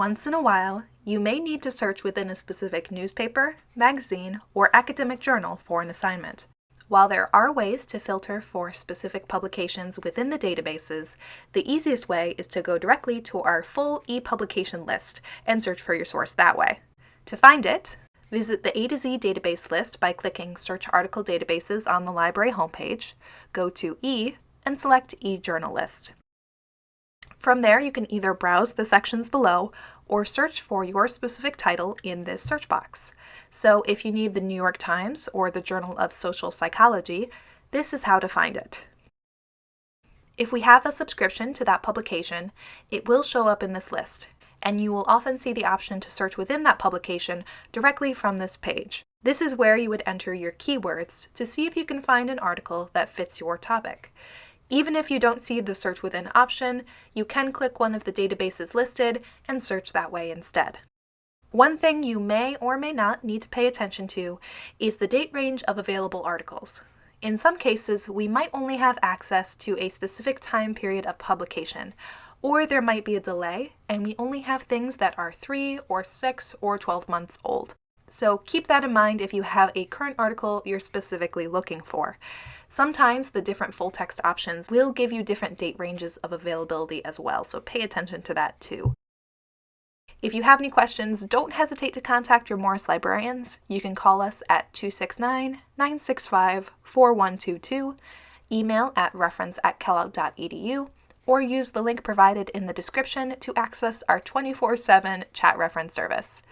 Once in a while, you may need to search within a specific newspaper, magazine, or academic journal for an assignment. While there are ways to filter for specific publications within the databases, the easiest way is to go directly to our full e-publication list and search for your source that way. To find it, visit the A to Z database list by clicking Search Article Databases on the library homepage, go to E, and select eJournal List. From there, you can either browse the sections below or search for your specific title in this search box. So if you need the New York Times or the Journal of Social Psychology, this is how to find it. If we have a subscription to that publication, it will show up in this list, and you will often see the option to search within that publication directly from this page. This is where you would enter your keywords to see if you can find an article that fits your topic. Even if you don't see the search within option, you can click one of the databases listed and search that way instead. One thing you may or may not need to pay attention to is the date range of available articles. In some cases, we might only have access to a specific time period of publication, or there might be a delay and we only have things that are 3 or 6 or 12 months old. So keep that in mind if you have a current article you're specifically looking for. Sometimes the different full text options will give you different date ranges of availability as well, so pay attention to that too. If you have any questions, don't hesitate to contact your Morris librarians. You can call us at 269-965-4122, email at reference at kellogg.edu, or use the link provided in the description to access our 24-7 chat reference service.